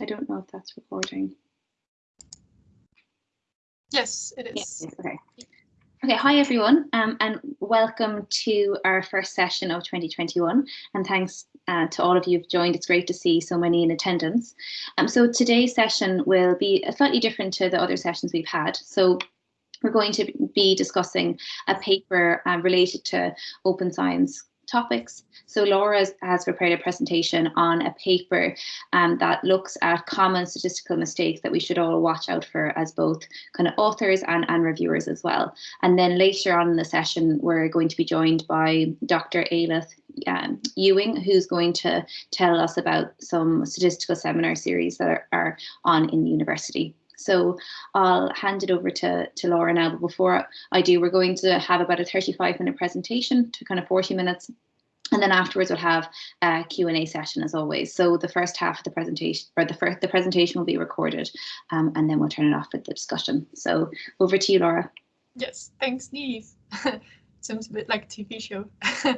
I don't know if that's recording. Yes, it is. Okay. Okay, hi everyone, um, and welcome to our first session of 2021. And thanks uh, to all of you who've joined. It's great to see so many in attendance. Um, so today's session will be slightly different to the other sessions we've had. So we're going to be discussing a paper uh, related to open science topics. So Laura has prepared a presentation on a paper um, that looks at common statistical mistakes that we should all watch out for as both kind of authors and, and reviewers as well. And then later on in the session, we're going to be joined by Dr. Ailith um, Ewing, who's going to tell us about some statistical seminar series that are, are on in the university. So I'll hand it over to, to Laura now, but before I do, we're going to have about a 35 minute presentation to kind of 40 minutes. And then afterwards we'll have a Q&A session as always. So the first half of the presentation, or the first, the presentation will be recorded um, and then we'll turn it off for the discussion. So over to you, Laura. Yes, thanks, Neve. Sounds a bit like a TV show.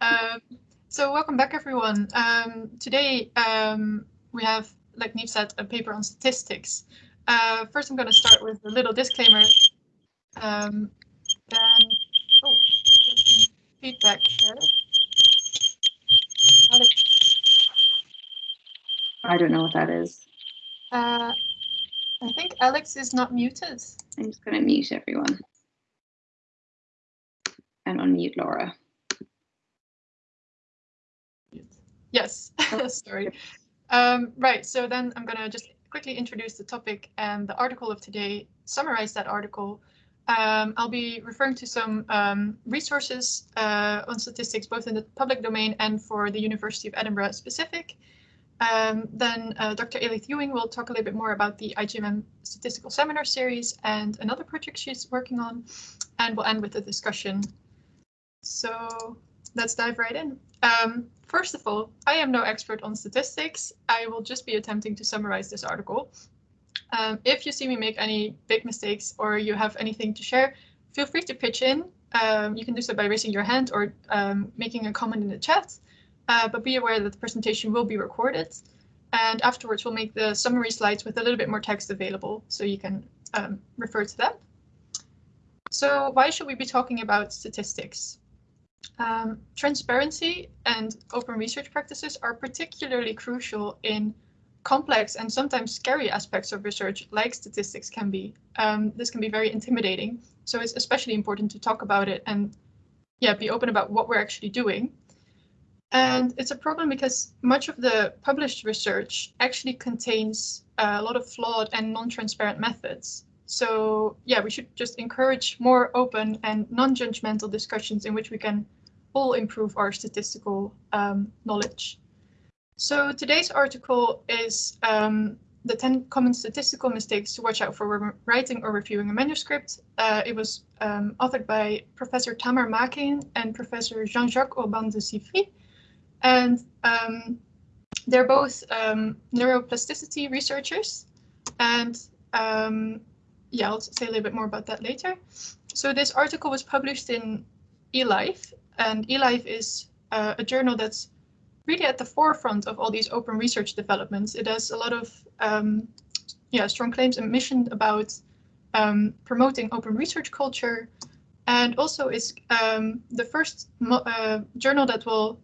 um, so welcome back, everyone. Um, today um, we have, like Neve said, a paper on statistics. Uh, first, I'm going to start with a little disclaimer. Um, then, oh, feedback there. I don't know what that is. Uh, I think Alex is not muted. I'm just going to mute everyone. And unmute Laura. Yes, sorry. Um, right, so then I'm going to just quickly introduce the topic and the article of today, summarize that article. Um, I'll be referring to some um, resources uh, on statistics, both in the public domain and for the University of Edinburgh specific. Um, then uh, Dr. Ailith Ewing will talk a little bit more about the IGMM statistical seminar series and another project she's working on, and we'll end with a discussion. So let's dive right in. Um, first of all, I am no expert on statistics. I will just be attempting to summarize this article. Um, if you see me make any big mistakes or you have anything to share, feel free to pitch in. Um, you can do so by raising your hand or um, making a comment in the chat. Uh, but be aware that the presentation will be recorded. And afterwards, we'll make the summary slides with a little bit more text available so you can um, refer to them. So why should we be talking about statistics? Um, transparency and open research practices are particularly crucial in complex and sometimes scary aspects of research like statistics can be. Um, this can be very intimidating. So it's especially important to talk about it and yeah, be open about what we're actually doing. And it's a problem because much of the published research actually contains a lot of flawed and non-transparent methods. So yeah, we should just encourage more open and non-judgmental discussions in which we can all improve our statistical um, knowledge. So today's article is um, the 10 common statistical mistakes to watch out for when writing or reviewing a manuscript. Uh, it was um, authored by Professor Tamar Makin and Professor Jean-Jacques Orban de Xivry. And um, they're both um, neuroplasticity researchers. And um, yeah, I'll say a little bit more about that later. So this article was published in eLife, and eLife is uh, a journal that's really at the forefront of all these open research developments. It has a lot of um, yeah strong claims and mission about um, promoting open research culture, and also is um, the first uh, journal that will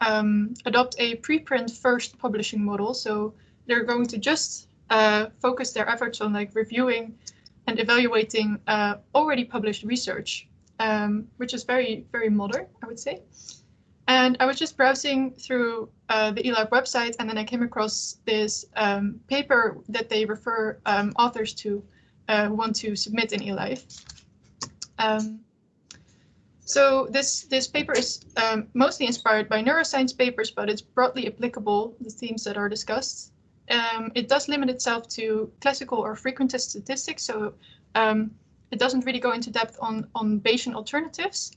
um, adopt a preprint first publishing model. So they're going to just uh, focus their efforts on like reviewing and evaluating uh, already published research, um, which is very, very modern, I would say. And I was just browsing through uh, the eLife website, and then I came across this um, paper that they refer um, authors to uh, who want to submit in eLife. Um, so this, this paper is um, mostly inspired by neuroscience papers, but it's broadly applicable, the themes that are discussed um, it does limit itself to classical or frequentist statistics, so um, it doesn't really go into depth on, on Bayesian alternatives.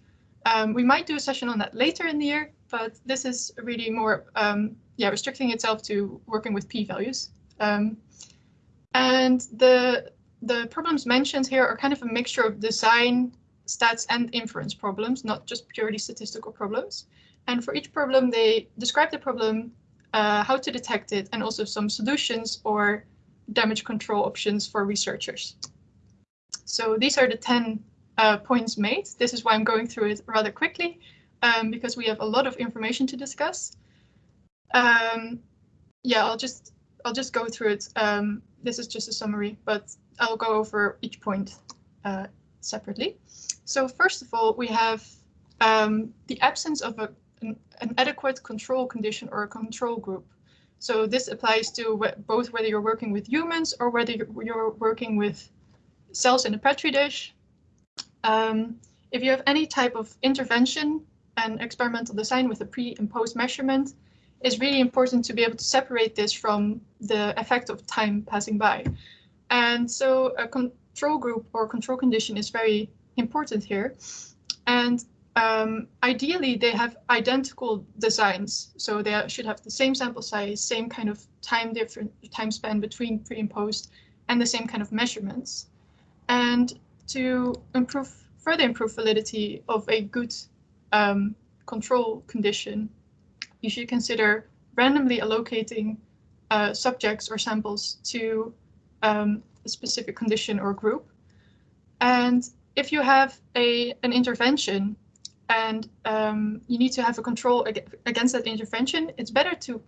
Um, we might do a session on that later in the year, but this is really more um, yeah, restricting itself to working with p-values. Um, and the, the problems mentioned here are kind of a mixture of design, stats, and inference problems, not just purely statistical problems. And for each problem, they describe the problem, uh, how to detect it, and also some solutions or damage control options for researchers. So these are the 10 uh, points made. This is why I'm going through it rather quickly, um, because we have a lot of information to discuss. Um, yeah, I'll just I'll just go through it. Um, this is just a summary, but I'll go over each point uh, separately. So first of all, we have um, the absence of a, an, an, adequate control condition or a control group. So this applies to both whether you're working with humans or whether you're, you're working with cells in a petri dish. Um, if you have any type of intervention and experimental design with a pre and post measurement, it's really important to be able to separate this from the effect of time passing by. And so a control group or control condition is very important here. And um, ideally, they have identical designs. So they should have the same sample size, same kind of time different time span between pre and post, and the same kind of measurements. And to improve further improve validity of a good um, control condition, you should consider randomly allocating uh, subjects or samples to um, a specific condition or group. And if you have a an intervention and um, you need to have a control ag against that intervention, it's better to,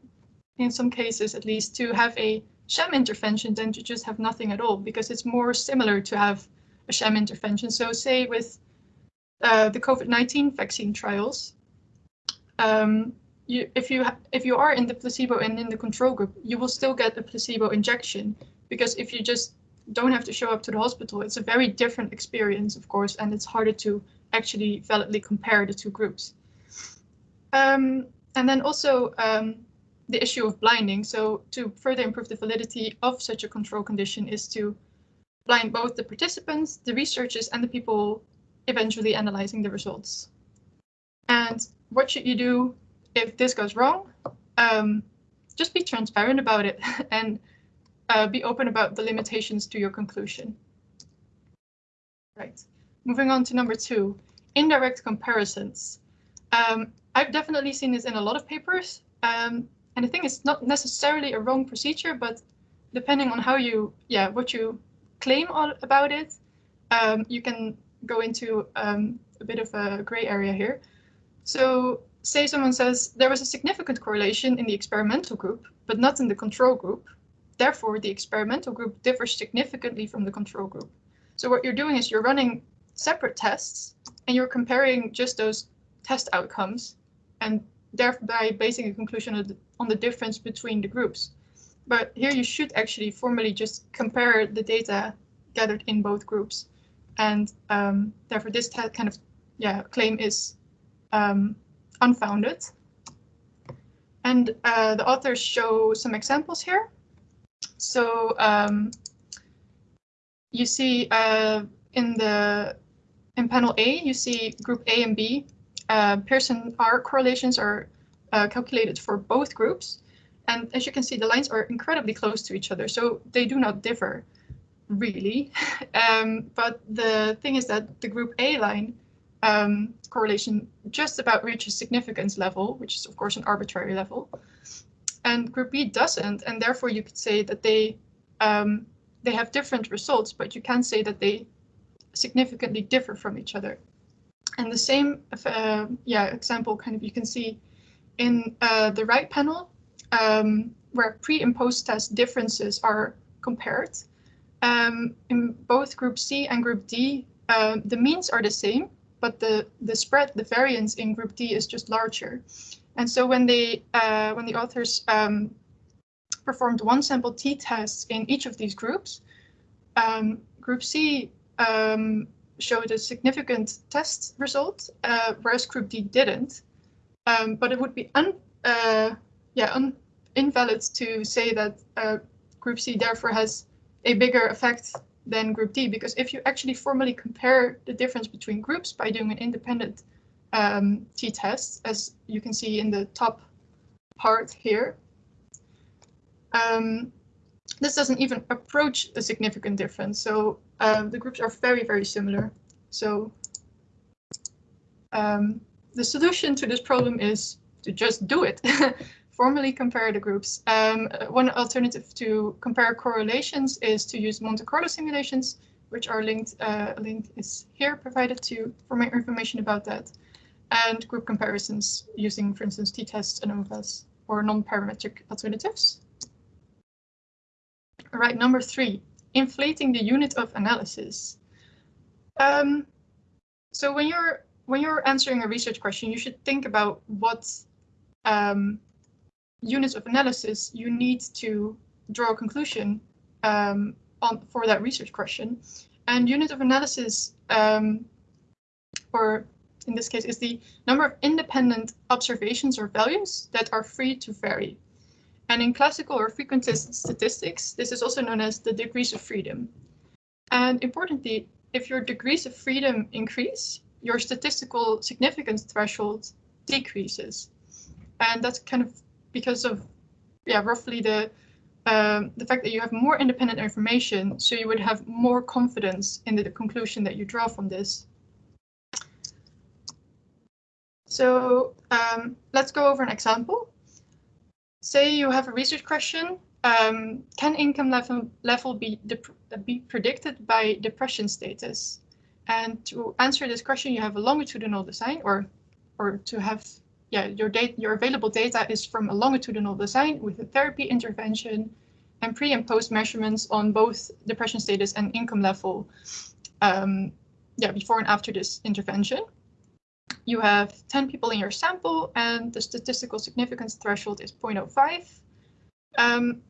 in some cases at least, to have a sham intervention than to just have nothing at all, because it's more similar to have a sham intervention. So say with uh, the COVID-19 vaccine trials, um, you, if you if you are in the placebo and in the control group, you will still get a placebo injection because if you just don't have to show up to the hospital, it's a very different experience, of course, and it's harder to actually validly compare the two groups. Um, and then also um, the issue of blinding. So to further improve the validity of such a control condition is to blind both the participants, the researchers, and the people eventually analyzing the results. And what should you do if this goes wrong? Um, just be transparent about it and uh, be open about the limitations to your conclusion. Right. Moving on to number two, indirect comparisons. Um, I've definitely seen this in a lot of papers, um, and I think it's not necessarily a wrong procedure, but depending on how you, yeah, what you claim about it, um, you can go into um, a bit of a gray area here. So say someone says there was a significant correlation in the experimental group, but not in the control group. Therefore, the experimental group differs significantly from the control group. So what you're doing is you're running separate tests and you're comparing just those test outcomes and thereby basing a conclusion on the, difference between the groups. But here you should actually formally just compare the data gathered in both groups. And um, therefore this kind of yeah claim is um, unfounded. And uh, the authors show some examples here. So um, you see uh, in the in panel A, you see group A and B. Uh, Pearson R correlations are uh, calculated for both groups. And as you can see, the lines are incredibly close to each other, so they do not differ really. um, but the thing is that the group A line um, correlation just about reaches significance level, which is of course an arbitrary level. And group B doesn't, and therefore you could say that they um, they have different results, but you can say that they significantly differ from each other. And the same, uh, yeah, example kind of you can see in uh, the right panel, um, where pre and post test differences are compared. Um, in both group C and group D, uh, the means are the same, but the, the spread, the variance in group D is just larger. And so when they uh, when the authors um, performed one sample t-tests in each of these groups, um, group C um, showed a significant test result, uh, whereas group D didn't. Um, but it would be un, uh, yeah, un, invalid to say that uh, group C therefore has a bigger effect than group D, because if you actually formally compare the difference between groups by doing an independent um, t-test, as you can see in the top part here, um, this doesn't even approach a significant difference. So um, the groups are very, very similar. So um, the solution to this problem is to just do it. Formally compare the groups. Um, one alternative to compare correlations is to use Monte Carlo simulations, which are linked. Uh, link is here provided to for more information about that, and group comparisons using, for instance, t-tests, and ANOVAs, or non-parametric alternatives. All right, number three, inflating the unit of analysis. Um, so when you're when you're answering a research question, you should think about what um, units of analysis you need to draw a conclusion um, on for that research question. And unit of analysis, um, or in this case, is the number of independent observations or values that are free to vary. And in classical or frequentist statistics, this is also known as the degrees of freedom. And importantly, if your degrees of freedom increase, your statistical significance threshold decreases. And that's kind of because of, yeah, roughly the um, the fact that you have more independent information, so you would have more confidence in the, the conclusion that you draw from this. So um, let's go over an example. Say you have a research question. Um, can income level, level be, be predicted by depression status? And to answer this question, you have a longitudinal design or, or to have yeah, your data, your available data is from a longitudinal design with a therapy intervention and pre and post measurements on both depression status and income level. Um, yeah, before and after this intervention. You have 10 people in your sample and the statistical significance threshold is 0.05. Um,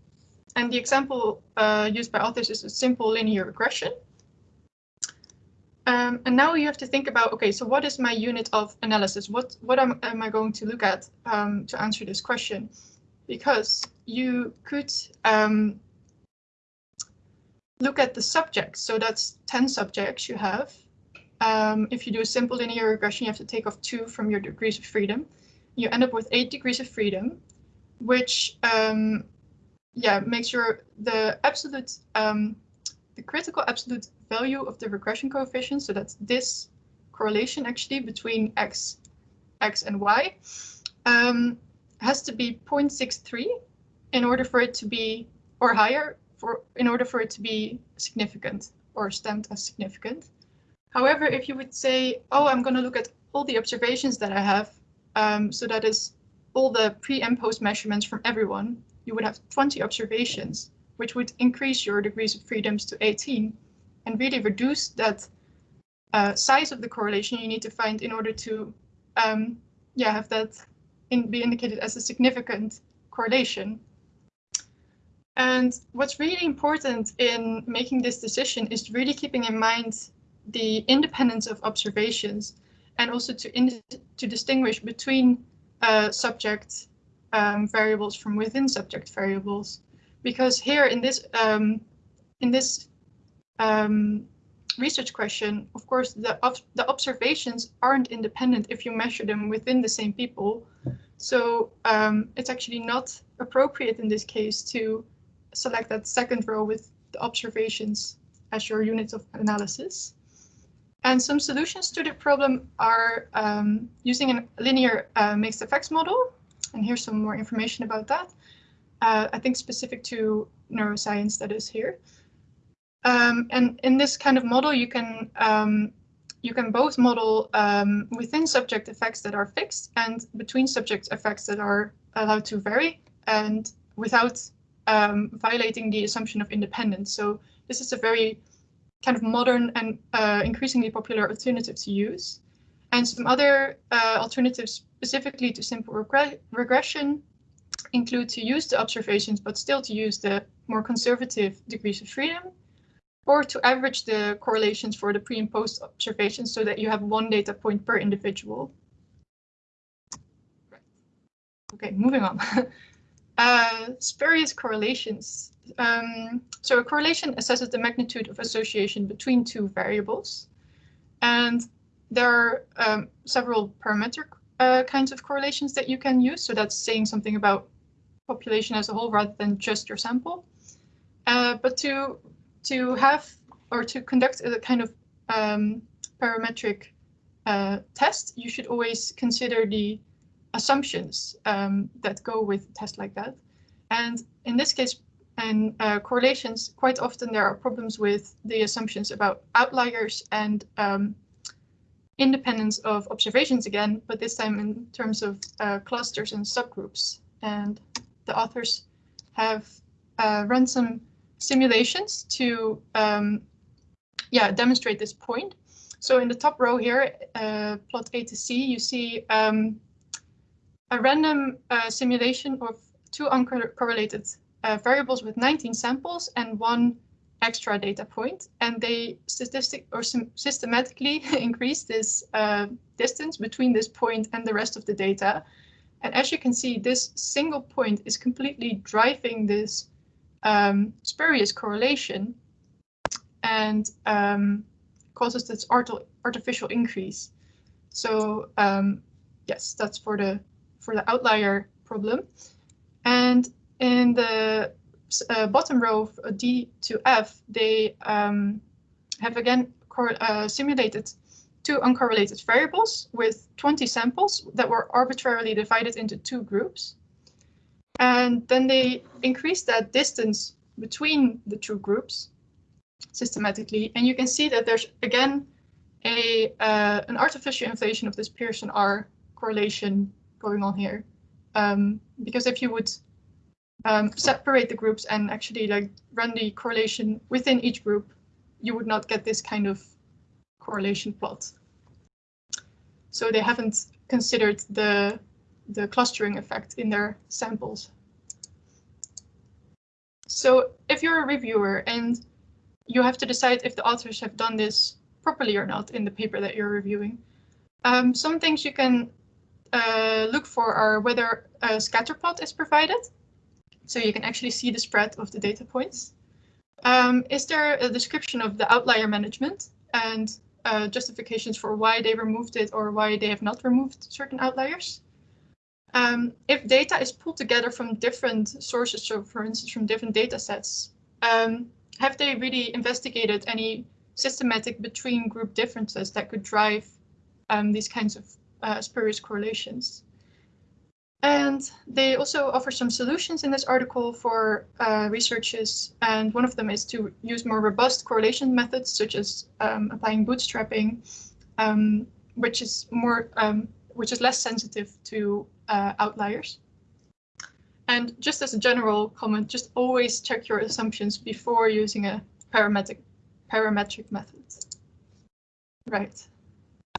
and the example uh, used by authors is a simple linear regression. Um, and now you have to think about, okay, so what is my unit of analysis? What, what am, am I going to look at um, to answer this question? Because you could um, look at the subjects. So that's 10 subjects you have. Um, if you do a simple linear regression, you have to take off two from your degrees of freedom. You end up with eight degrees of freedom, which um, yeah makes your the absolute um, the critical absolute value of the regression coefficient, so that's this correlation actually between x, x and y, um, has to be 0.63 in order for it to be, or higher, for in order for it to be significant or stamped as significant. However, if you would say, oh, I'm going to look at all the observations that I have, um, so that is all the pre and post measurements from everyone, you would have 20 observations which would increase your degrees of freedoms to 18 and really reduce that uh, size of the correlation you need to find in order to um, yeah, have that in, be indicated as a significant correlation. And what's really important in making this decision is really keeping in mind the independence of observations and also to, to distinguish between uh, subject um, variables from within subject variables because here in this um, in this um, research question, of course, the the observations aren't independent if you measure them within the same people. So um, it's actually not appropriate in this case to select that second row with the observations as your unit of analysis. And some solutions to the problem are um, using a linear uh, mixed effects model. And here's some more information about that uh, I think specific to neuroscience that is here. Um, and in this kind of model, you can um, you can both model um, within subject effects that are fixed and between subject effects that are allowed to vary and without um, violating the assumption of independence. So this is a very kind of modern and uh, increasingly popular alternative to use. And some other uh, alternatives specifically to simple regre regression include to use the observations, but still to use the more conservative degrees of freedom, or to average the correlations for the pre and post observations so that you have one data point per individual. Okay, moving on. uh, spurious correlations. Um, so a correlation assesses the magnitude of association between two variables. And there are um, several parametric uh, kinds of correlations that you can use. So that's saying something about population as a whole rather than just your sample. Uh, but to to have or to conduct a kind of um, parametric uh, test, you should always consider the assumptions um, that go with a test like that. And in this case, and uh, correlations, quite often there are problems with the assumptions about outliers and um, independence of observations again, but this time in terms of uh, clusters and subgroups. And the authors have uh, run some simulations to um, yeah, demonstrate this point. So in the top row here, uh, plot A to C, you see um, a random uh, simulation of two uncorrelated uh, variables with 19 samples and one extra data. And they statistic or systematically increase this uh, distance between this point and the rest of the data. And as you can see, this single point is completely driving this um, spurious correlation and um, causes this artificial increase. So um, yes, that's for the for the outlier problem. And in the uh, bottom row of uh, D to F, they um, have again uh, simulated two uncorrelated variables with 20 samples that were arbitrarily divided into two groups. And then they increased that distance between the two groups systematically. And you can see that there's again a uh, an artificial inflation of this Pearson R correlation going on here. Um, because if you would um, separate the groups and actually like run the correlation within each group, you would not get this kind of correlation plot. So they haven't considered the the clustering effect in their samples. So if you're a reviewer and you have to decide if the authors have done this properly or not in the paper that you're reviewing, um, some things you can uh, look for are whether a scatter plot is provided. So you can actually see the spread of the data points. Um, is there a description of the outlier management and uh, justifications for why they removed it or why they have not removed certain outliers? Um, if data is pulled together from different sources, so for instance from different data sets, um, have they really investigated any systematic between group differences that could drive um, these kinds of uh, spurious correlations. And they also offer some solutions in this article for uh, researchers. And one of them is to use more robust correlation methods, such as um, applying bootstrapping, um, which is more, um, which is less sensitive to uh, outliers. And just as a general comment, just always check your assumptions before using a parametric parametric method. Right.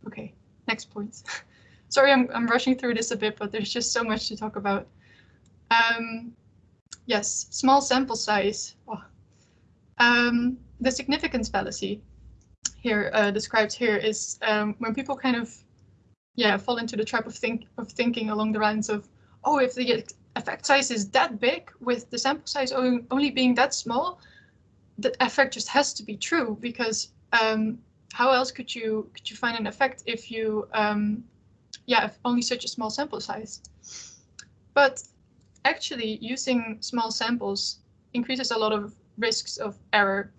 Okay. Next point. sorry, I'm, I'm rushing through this a bit, but there's just so much to talk about. Um, yes, small sample size. Oh. Um, the significance fallacy here uh, described here is um, when people kind of yeah fall into the trap of think of thinking along the lines of oh if the effect size is that big with the sample size only being that small the effect just has to be true because um, how else could you could you find an effect if you um, yeah, only such a small sample size. But actually using small samples increases a lot of risks of error.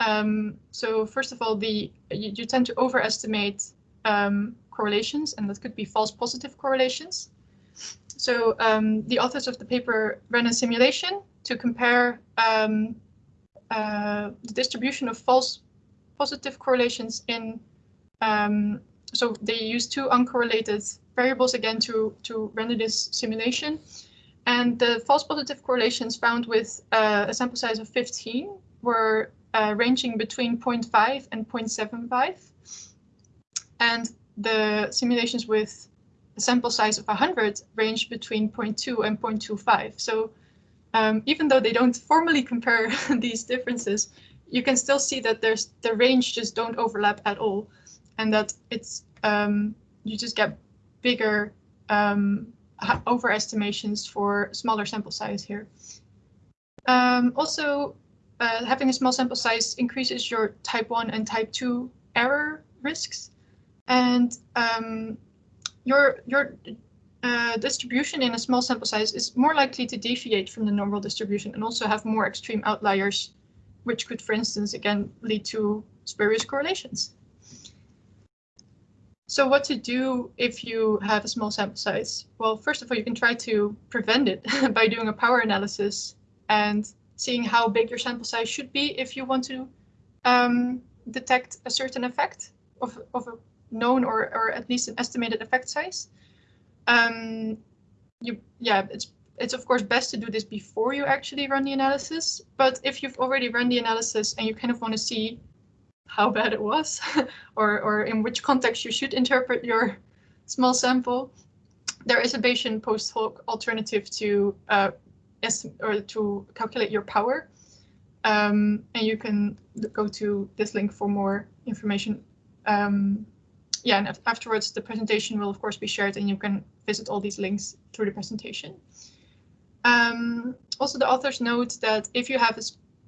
Um, so first of all, the you, you tend to overestimate um, correlations, and that could be false positive correlations. So um, the authors of the paper ran a simulation to compare um, uh, the distribution of false positive correlations in um, so they use two uncorrelated variables again to, to render this simulation. And the false positive correlations found with uh, a sample size of 15 were uh, ranging between 0.5 and 0.75. And the simulations with a sample size of 100 range between 0.2 and 0.25. So um, even though they don't formally compare these differences, you can still see that there's the range just don't overlap at all and that it's um, you just get bigger um, overestimations for smaller sample size here. Um, also, uh, having a small sample size increases your type 1 and type 2 error risks. And um, your, your uh, distribution in a small sample size is more likely to deviate from the normal distribution and also have more extreme outliers, which could, for instance, again, lead to spurious correlations. So what to do if you have a small sample size? Well, first of all, you can try to prevent it by doing a power analysis and seeing how big your sample size should be if you want to um, detect a certain effect of, of a known or, or at least an estimated effect size. Um, you, yeah, it's it's of course best to do this before you actually run the analysis. But if you've already run the analysis and you kind of want to see how bad it was or, or in which context you should interpret your small sample, there is a Bayesian post hoc alternative to uh, or to calculate your power. Um, and you can go to this link for more information. Um, yeah, and afterwards the presentation will of course be shared and you can visit all these links through the presentation. Um, also, the authors note that if you have a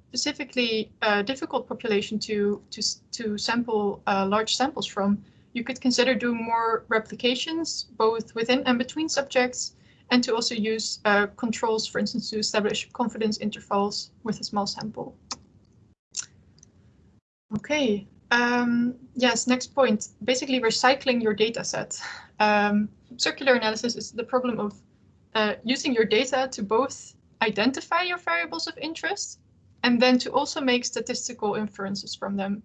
specifically uh, difficult population to, to, to sample uh, large samples from, you could consider doing more replications, both within and between subjects, and to also use uh, controls, for instance, to establish confidence intervals with a small sample. Okay, um, yes, next point, basically recycling your data set. Um, circular analysis is the problem of uh, using your data to both identify your variables of interest and then to also make statistical inferences from them.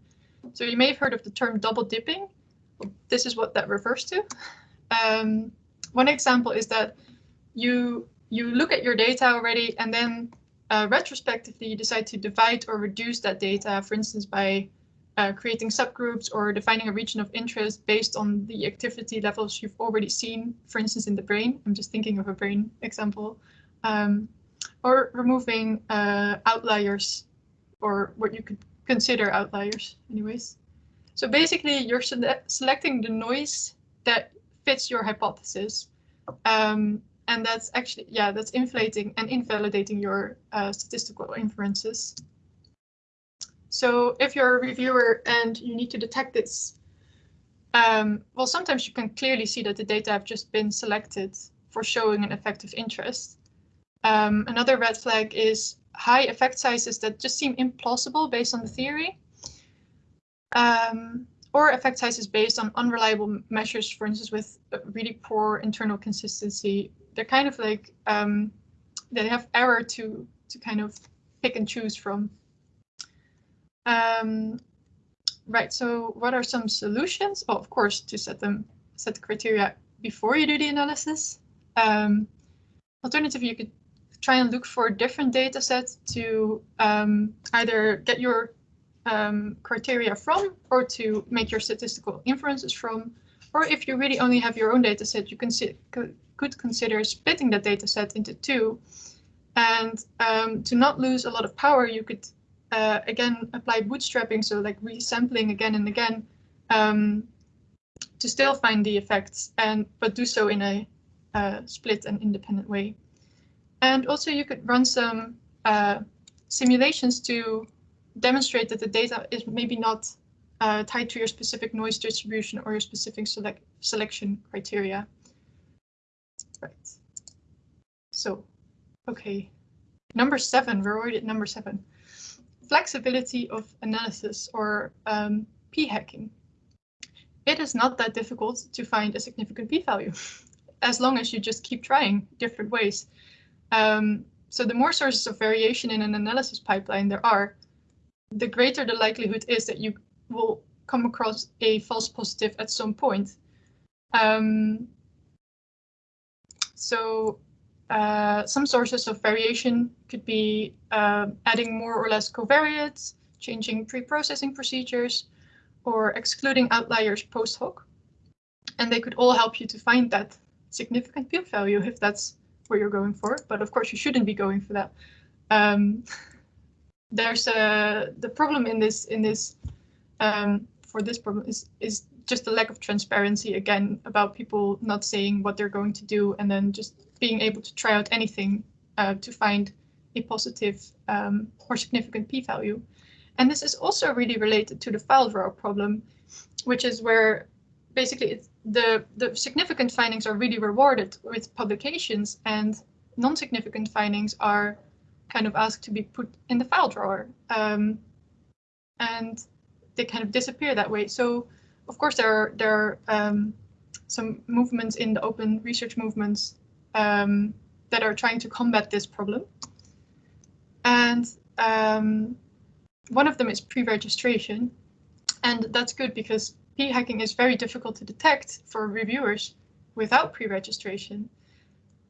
So you may have heard of the term double dipping. This is what that refers to. Um, one example is that you you look at your data already and then uh, retrospectively you decide to divide or reduce that data, for instance, by uh, creating subgroups or defining a region of interest based on the activity levels you've already seen, for instance, in the brain. I'm just thinking of a brain example. Um, or removing uh, outliers or what you could consider outliers anyways. So basically you're sele selecting the noise that fits your hypothesis. Um, and that's actually, yeah, that's inflating and invalidating your uh, statistical inferences. So if you're a reviewer and you need to detect this, um, well, sometimes you can clearly see that the data have just been selected for showing an effective interest. Um, another red flag is high effect sizes that just seem implausible based on the theory. Um, or effect sizes based on unreliable measures, for instance, with really poor internal consistency. They're kind of like, um, they have error to, to kind of pick and choose from. Um, right, so what are some solutions? Oh, of course, to set them, set the criteria before you do the analysis. Um, alternatively, you could try and look for different data sets to um, either get your um, criteria from or to make your statistical inferences from. Or if you really only have your own data set, you could consider splitting that data set into two. And um, to not lose a lot of power, you could uh, again apply bootstrapping, so like resampling again and again um, to still find the effects, and but do so in a uh, split and independent way. And also you could run some uh, simulations to demonstrate that the data is maybe not uh, tied to your specific noise distribution or your specific select selection criteria. Right. So, okay. Number seven, we're already at number seven. Flexibility of analysis or um, p-hacking. It is not that difficult to find a significant p-value as long as you just keep trying different ways. Um, so the more sources of variation in an analysis pipeline there are, the greater the likelihood is that you will come across a false positive at some point. Um, so uh, some sources of variation could be uh, adding more or less covariates, changing pre-processing procedures, or excluding outliers post hoc. And they could all help you to find that significant p value if that's what you're going for, but of course you shouldn't be going for that. Um, there's a the problem in this in this um, for this problem is is just the lack of transparency again about people not saying what they're going to do and then just being able to try out anything uh, to find a positive um, or significant p-value. And this is also really related to the file drawer problem, which is where basically the, the significant findings are really rewarded with publications and non-significant findings are kind of asked to be put in the file drawer. Um, and they kind of disappear that way. So of course, there are, there are um, some movements in the open research movements um, that are trying to combat this problem. And um, one of them is pre-registration. And that's good because p-hacking is very difficult to detect for reviewers without pre-registration.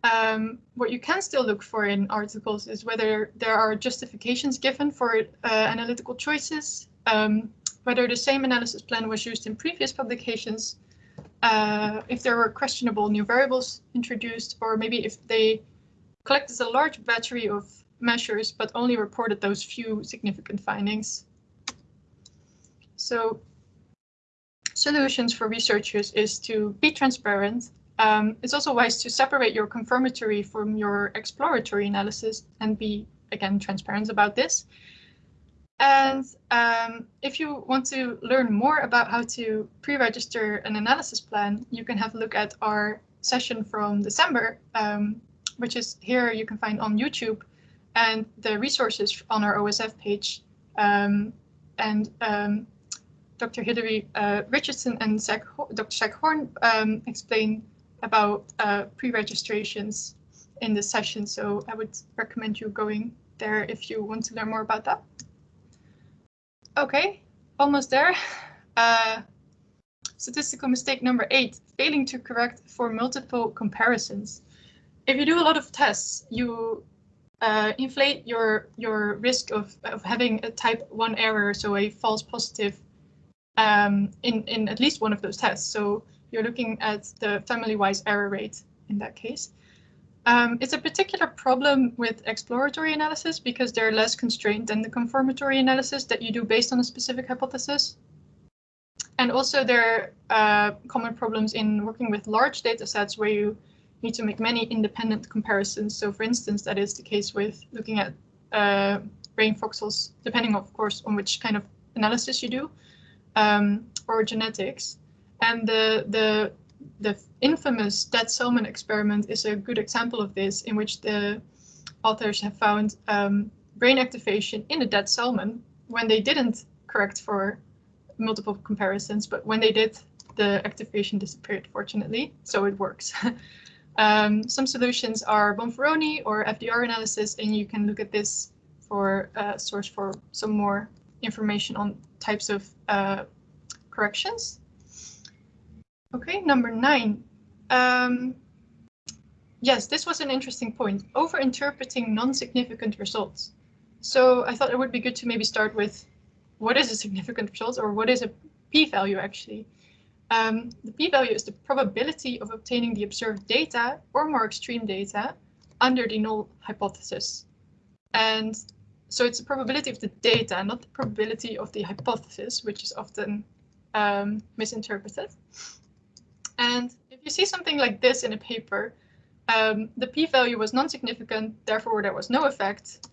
Um, what you can still look for in articles is whether there are justifications given for uh, analytical choices, um, whether the same analysis plan was used in previous publications, uh, if there were questionable new variables introduced, or maybe if they collected a large battery of measures but only reported those few significant findings. So solutions for researchers is to be transparent um, it's also wise to separate your confirmatory from your exploratory analysis and be, again, transparent about this. And um, if you want to learn more about how to pre-register an analysis plan, you can have a look at our session from December, um, which is here you can find on YouTube and the resources on our OSF page. Um, and um, Dr. Hilary uh, Richardson and Zach, Dr. Zach Horn um, explain about uh, pre-registrations in this session, so I would recommend you going there if you want to learn more about that. Okay, almost there. Uh, statistical mistake number eight, failing to correct for multiple comparisons. If you do a lot of tests, you uh, inflate your your risk of, of having a type 1 error, so a false positive um, in, in at least one of those tests. So you're looking at the family-wise error rate in that case. Um, it's a particular problem with exploratory analysis because they're less constrained than the confirmatory analysis that you do based on a specific hypothesis. And also there are uh, common problems in working with large data sets where you need to make many independent comparisons. So for instance, that is the case with looking at uh, brain voxels, depending of course on which kind of analysis you do, um, or genetics. And the, the, the infamous dead salmon experiment is a good example of this, in which the authors have found um, brain activation in a dead salmon when they didn't correct for multiple comparisons, but when they did, the activation disappeared, fortunately, so it works. um, some solutions are Bonferroni or FDR analysis, and you can look at this for a uh, source for some more information on types of uh, corrections. Okay, number nine. Um, yes, this was an interesting point. Over-interpreting non-significant results. So I thought it would be good to maybe start with what is a significant result or what is a p-value actually. Um, the p-value is the probability of obtaining the observed data or more extreme data under the null hypothesis. And so it's the probability of the data, not the probability of the hypothesis, which is often um, misinterpreted. And if you see something like this in a paper, um, the p-value was non-significant, therefore there was no effect.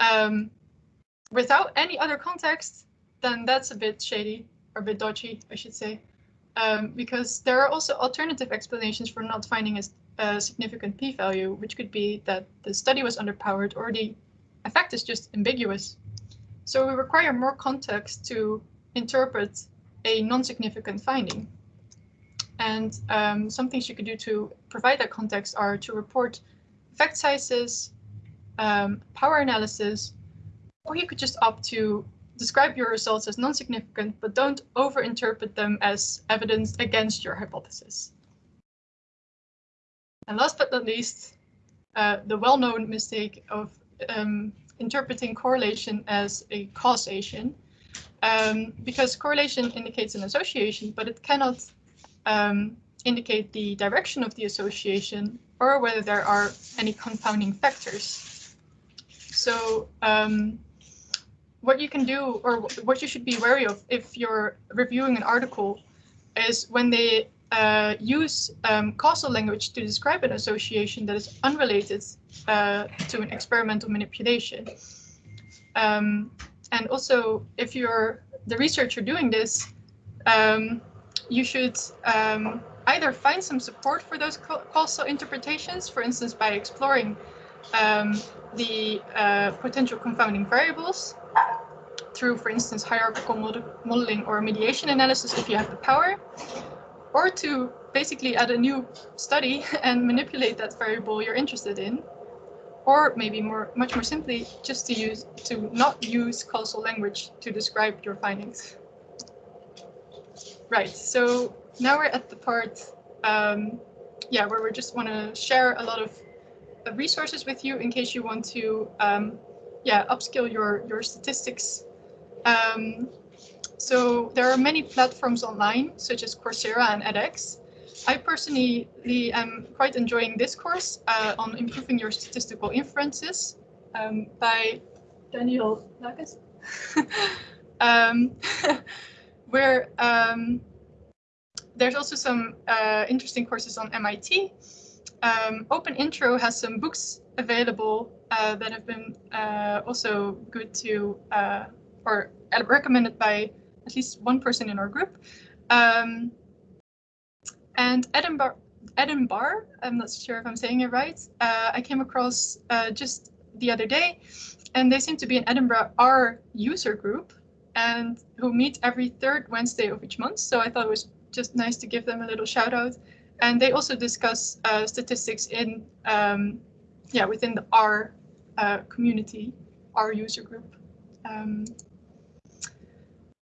Um, without any other context, then that's a bit shady, or a bit dodgy, I should say. Um, because there are also alternative explanations for not finding a, a significant p-value, which could be that the study was underpowered or the effect is just ambiguous. So we require more context to interpret a non-significant finding. And um, some things you could do to provide that context are to report effect sizes, um, power analysis, or you could just opt to describe your results as non-significant, but don't overinterpret them as evidence against your hypothesis. And last but not least, uh, the well-known mistake of um, interpreting correlation as a causation, um, because correlation indicates an association, but it cannot um, indicate the direction of the association or whether there are any confounding factors. So um, what you can do or what you should be wary of if you're reviewing an article is when they uh, use um, causal language to describe an association that is unrelated uh, to an experimental manipulation. Um, and also, if you're the researcher doing this, um, you should um, either find some support for those causal interpretations, for instance, by exploring um, the uh, potential confounding variables, through, for instance, hierarchical mod modeling or mediation analysis if you have the power, or to basically add a new study and manipulate that variable you're interested in, or maybe more, much more simply, just to use to not use causal language to describe your findings. Right, so now we're at the part, um, yeah, where we just want to share a lot of uh, resources with you in case you want to, um, yeah, upskill your your statistics. Um, so there are many platforms online, such as Coursera and edX. I personally am quite enjoying this course uh, on improving your statistical inferences um, by Daniel Lakens. um, where um, there's also some uh, interesting courses on MIT. Um, Open Intro has some books available uh, that have been uh, also good to uh, or recommended by at least one person in our group. Um, and Edinburgh, Edinburgh, I'm not sure if I'm saying it right, uh, I came across uh, just the other day, and they seem to be in Edinburgh R user group and who meet every third Wednesday of each month. So I thought it was just nice to give them a little shout out. And they also discuss uh, statistics in, um, yeah, within the R uh, community, R user group. Um,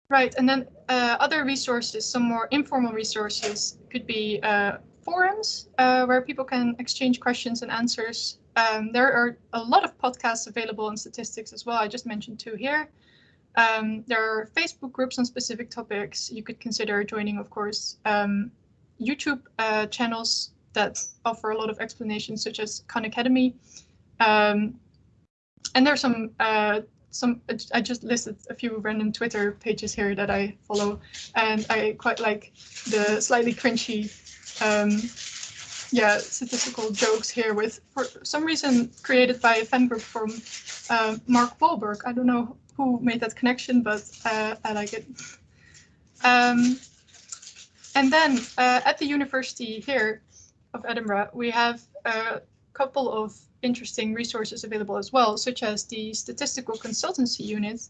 right, and then uh, other resources, some more informal resources could be uh, forums uh, where people can exchange questions and answers. Um, there are a lot of podcasts available on statistics as well. I just mentioned two here. Um, there are Facebook groups on specific topics. You could consider joining, of course, um, YouTube uh, channels that offer a lot of explanations, such as Khan Academy. Um, and there's some uh, some. I just listed a few random Twitter pages here that I follow, and I quite like the slightly cringy, um, yeah, statistical jokes here with, for some reason, created by a fan group from uh, Mark Wahlberg. I don't know who made that connection, but uh, I like it. Um, and then uh, at the university here of Edinburgh, we have a couple of interesting resources available as well, such as the statistical consultancy unit,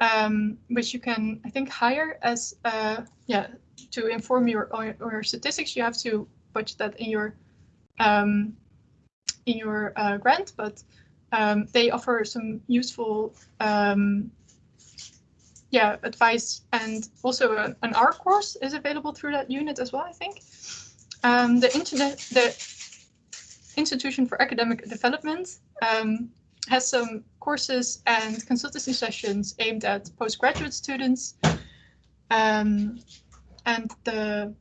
um, which you can, I think, hire as, uh, yeah, to inform your, or, your statistics. You have to budget that in your um, in your uh, grant, but um, they offer some useful um, yeah advice and also a, an R course is available through that unit as well I think um, the internet the institution for academic development um, has some courses and consultancy sessions aimed at postgraduate students um, and the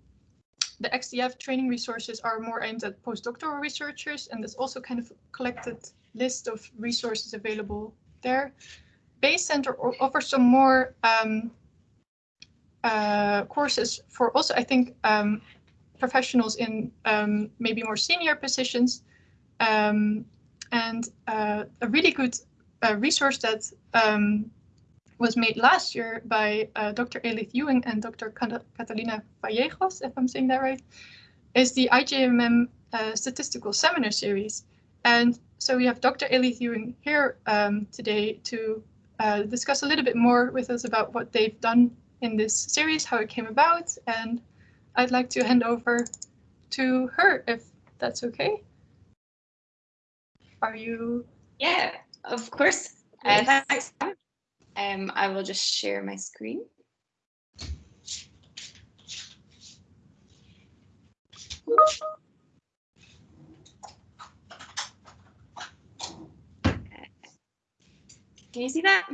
the XDF training resources are more aimed at postdoctoral researchers and there's also kind of collected list of resources available there. Bayes Center offers some more um, uh, courses for also, I think, um, professionals in um, maybe more senior positions. Um, and uh, a really good uh, resource that um, was made last year by uh, Dr. Ailith Ewing and Dr. Catalina Vallejos, if I'm saying that right, is the IGMM uh, statistical seminar series. And so we have Dr. Ailith Ewing here um, today to uh, discuss a little bit more with us about what they've done in this series, how it came about, and I'd like to hand over to her if that's okay. Are you? Yeah, of course. Uh, yes. Uh, thanks. Um, I will just share my screen. Can you see that?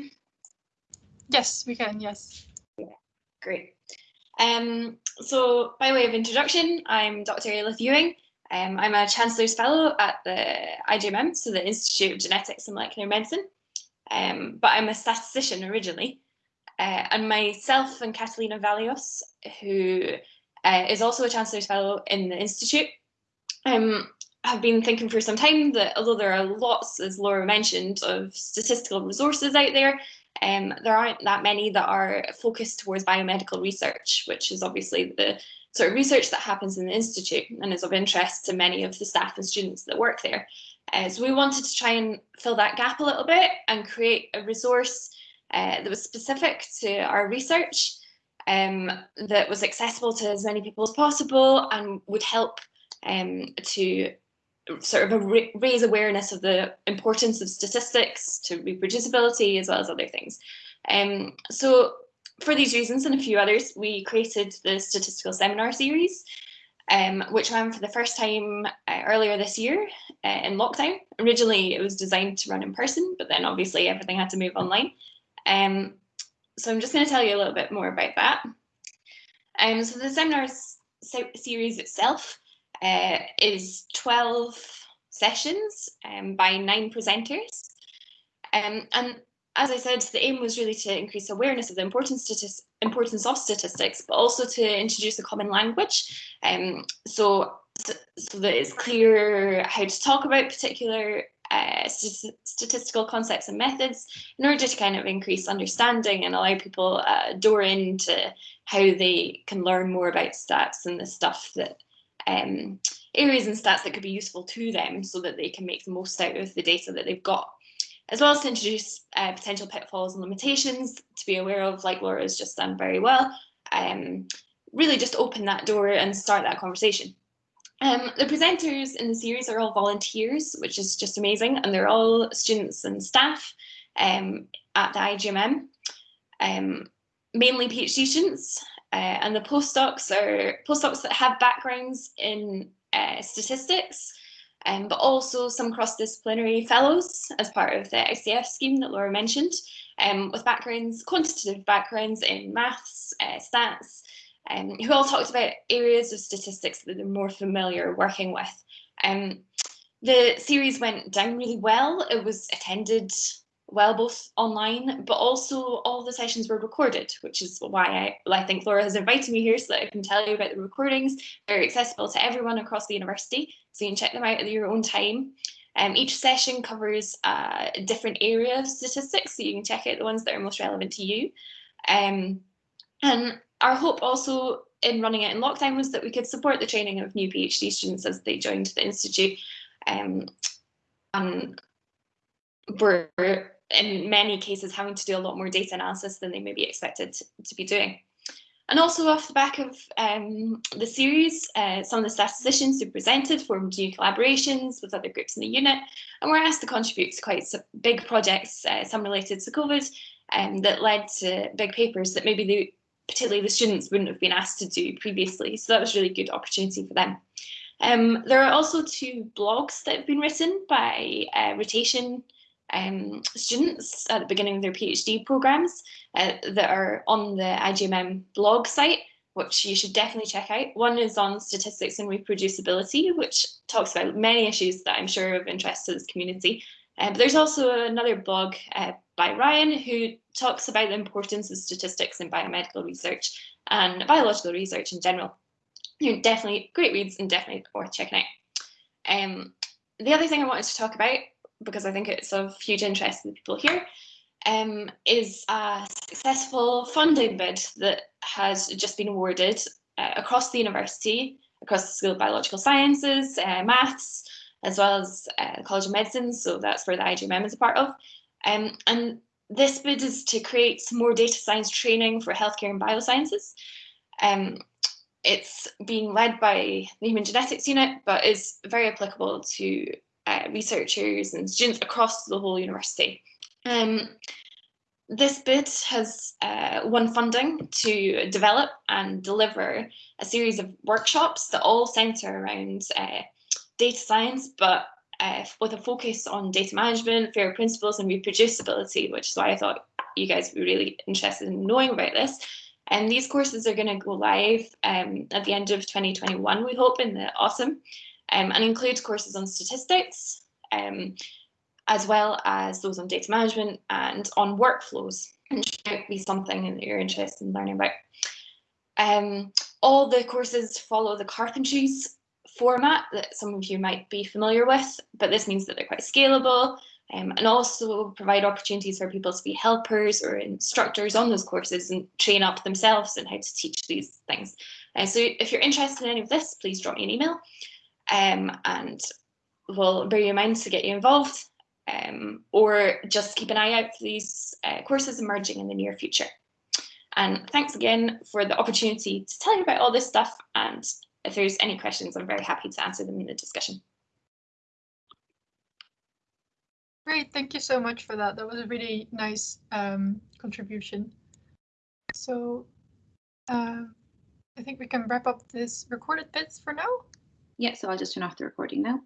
Yes, we can, yes. Yeah, great. Um, so by way of introduction, I'm Dr. Ailith Ewing. Um, I'm a Chancellor's Fellow at the IGMM, so the Institute of Genetics and Molecular Medicine. Um, but I'm a statistician originally. Uh, and myself and Catalina Vallejos, who uh, is also a Chancellor's Fellow in the Institute, um, have been thinking for some time that although there are lots, as Laura mentioned, of statistical resources out there, um, there aren't that many that are focused towards biomedical research, which is obviously the of research that happens in the Institute and is of interest to many of the staff and students that work there. Uh, so we wanted to try and fill that gap a little bit and create a resource uh, that was specific to our research, um, that was accessible to as many people as possible and would help um, to sort of raise awareness of the importance of statistics to reproducibility as well as other things. Um, so for these reasons and a few others, we created the statistical seminar series, um, which ran for the first time uh, earlier this year uh, in lockdown. Originally, it was designed to run in person, but then obviously everything had to move online. Um, so I'm just going to tell you a little bit more about that. Um, so the seminars series itself uh, is 12 sessions um, by nine presenters. Um, and as I said, the aim was really to increase awareness of the importance, of statistics, but also to introduce a common language. Um, so, so that it's clear how to talk about particular uh, st statistical concepts and methods in order to kind of increase understanding and allow people a uh, door into how they can learn more about stats and the stuff that um, areas and stats that could be useful to them so that they can make the most out of the data that they've got, as well as to introduce uh, potential pitfalls and limitations to be aware of, like Laura has just done very well. Um, really just open that door and start that conversation. Um, the presenters in the series are all volunteers, which is just amazing, and they're all students and staff um, at the IGMM, um, mainly PhD students, uh, and the postdocs are postdocs that have backgrounds in uh, statistics, um, but also some cross-disciplinary fellows as part of the ICF scheme that Laura mentioned, um, with backgrounds, quantitative backgrounds in maths, uh, stats, um, who all talked about areas of statistics that they're more familiar working with. Um, the series went down really well. It was attended well, both online, but also all the sessions were recorded, which is why I, I think Laura has invited me here so that I can tell you about the recordings. They're accessible to everyone across the university, so you can check them out at your own time. Um, each session covers a different area of statistics, so you can check out the ones that are most relevant to you. Um, and our hope also in running it in lockdown was that we could support the training of new PhD students as they joined the Institute. Um, and we're in many cases having to do a lot more data analysis than they may be expected to be doing. And also off the back of um, the series, uh, some of the statisticians who presented formed new collaborations with other groups in the unit and were asked to contribute to quite big projects, uh, some related to COVID, um, that led to big papers that maybe the, particularly the students wouldn't have been asked to do previously. So that was really good opportunity for them. Um, there are also two blogs that have been written by uh, Rotation um, students at the beginning of their PhD programs uh, that are on the IGMM blog site, which you should definitely check out. One is on statistics and reproducibility, which talks about many issues that I'm sure are of interest to this community. Uh, but there's also another blog uh, by Ryan who talks about the importance of statistics in biomedical research and biological research in general. You're definitely great reads and definitely worth checking out. Um, the other thing I wanted to talk about because I think it's of huge interest to the people here, um, is a successful funding bid that has just been awarded uh, across the university, across the School of Biological Sciences, uh, Maths, as well as uh, the College of Medicine, so that's where the IGMM is a part of. Um, and this bid is to create some more data science training for healthcare and biosciences. Um, it's being led by the Human Genetics Unit, but is very applicable to uh, researchers and students across the whole university. Um, this bid has uh, won funding to develop and deliver a series of workshops that all centre around uh, data science, but uh, with a focus on data management, FAIR principles and reproducibility, which is why I thought you guys would be really interested in knowing about this. And these courses are going to go live um, at the end of 2021, we hope, in the autumn um, and includes courses on statistics, um, as well as those on data management and on workflows, and should be something that you're interested in learning about. Um, all the courses follow the Carpentries format that some of you might be familiar with, but this means that they're quite scalable um, and also provide opportunities for people to be helpers or instructors on those courses and train up themselves in how to teach these things. Uh, so if you're interested in any of this, please drop me an email um, and we'll bear you in mind to get you involved. um, or just keep an eye out for these uh, courses emerging in the near future. And thanks again for the opportunity to tell you about all this stuff. And if there's any questions, I'm very happy to answer them in the discussion. Great, thank you so much for that. That was a really nice um, contribution. So uh, I think we can wrap up this recorded bits for now. Yeah, so I'll just turn off the recording now.